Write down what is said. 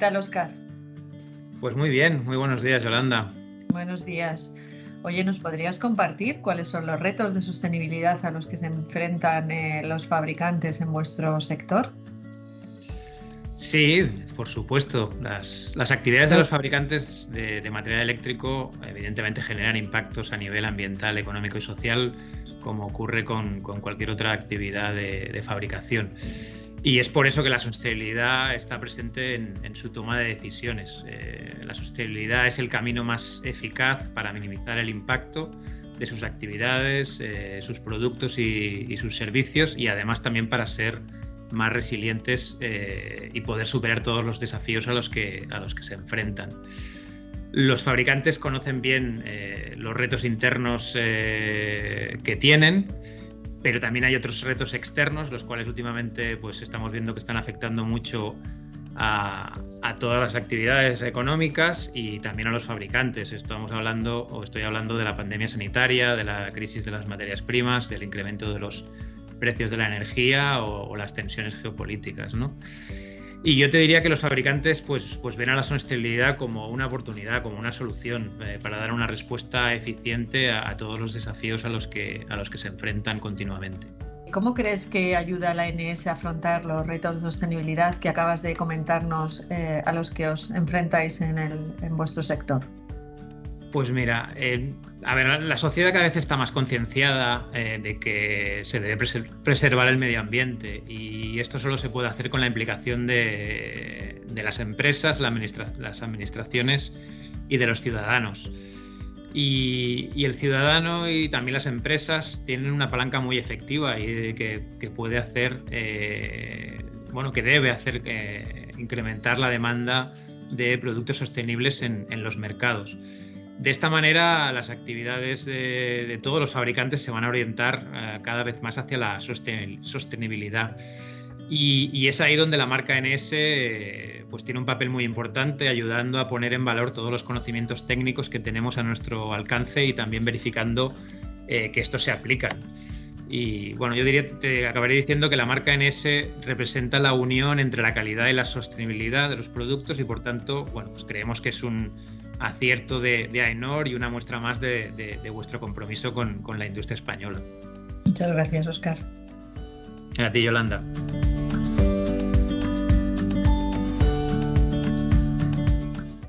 tal, Oscar? Pues muy bien, muy buenos días, Yolanda. Buenos días. Oye, ¿nos podrías compartir cuáles son los retos de sostenibilidad a los que se enfrentan eh, los fabricantes en vuestro sector? Sí, por supuesto. Las, actividades de los fabricantes de, material eléctrico evidentemente generan impactos a nivel ambiental, económico y social, como ocurre con, cualquier otra actividad de, fabricación. Y es por eso que la sostenibilidad está presente en, su toma de decisiones. Eh, la sostenibilidad es el camino más eficaz para minimizar el impacto de sus actividades, eh, sus productos y, sus servicios y además también para ser más resilientes eh, y poder superar todos los desafíos a los que, a los que se enfrentan. Los fabricantes conocen bien los retos internos que tienen pero también hay otros retos externos, los cuales últimamente pues, estamos viendo que están afectando mucho a, todas las actividades económicas y también a los fabricantes. Estamos hablando, o estoy hablando de la pandemia sanitaria, de la crisis de las materias primas, del incremento de los precios de la energía o, o las tensiones geopolíticas. ¿no? Y yo te diría que los fabricantes pues, pues ven a la sostenibilidad como una oportunidad, como una solución eh, para dar una respuesta eficiente a, todos los desafíos a los, que, a los que se enfrentan continuamente. ¿Cómo crees que ayuda a la ANS a afrontar los retos de sostenibilidad que acabas de comentarnos eh, a los que os enfrentáis en, el, en vuestro sector? Pues mira, eh, a ver, la sociedad cada vez está más concienciada eh, de que se debe preservar el medio ambiente y esto solo se puede hacer con la implicación de, las empresas, las administraciones y de los ciudadanos. Y, el ciudadano y también las empresas tienen una palanca muy efectiva y que, puede hacer, eh, bueno, que debe hacer incrementar la demanda de productos sostenibles en los mercados. De esta manera, las actividades de, todos los fabricantes se van a orientar eh, cada vez más hacia la sostenibilidad. Y, es ahí donde la marca NS pues, tiene un papel muy importante, ayudando a poner en valor todos los conocimientos técnicos que tenemos a nuestro alcance y también verificando eh, que estos se aplican. Y bueno, yo diría, te acabaré diciendo que la marca NS representa la unión entre la calidad y la sostenibilidad de los productos y por tanto, bueno, pues creemos que es un, acierto de, de AENOR y una muestra más de, vuestro compromiso con, con la industria española. Muchas gracias, Oscar. A ti, Yolanda.